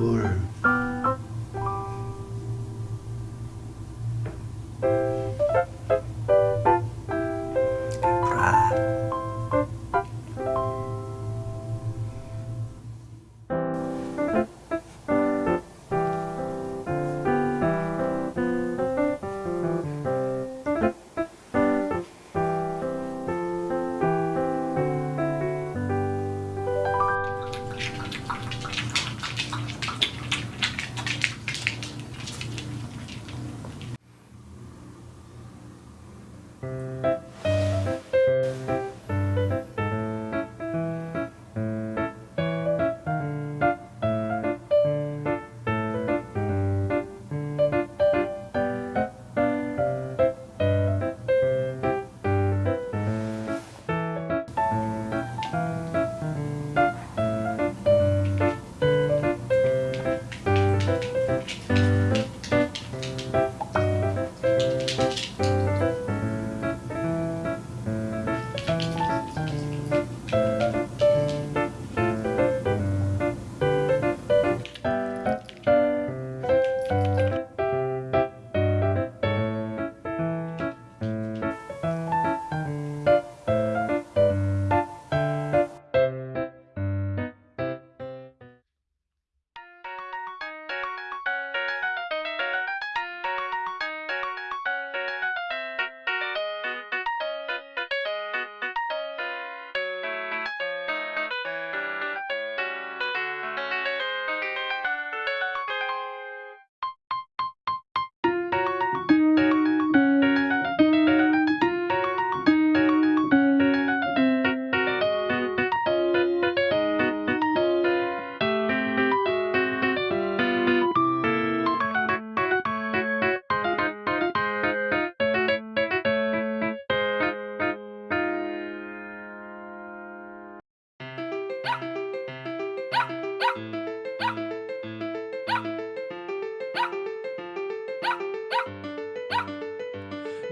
poor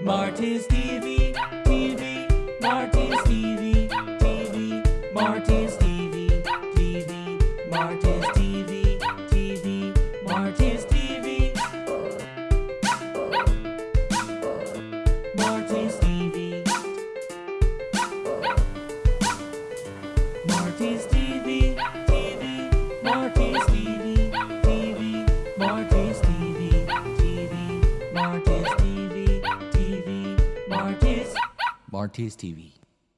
Marty's TV, TV, Marty's TV, TV, Marty's TV, TV, Marty's TV, TV, Marty's TV. Marty's TV. Marty's TV, TV, Marty's TV, TV, Marty's TV, TV, Marty's TV, Marty's TV.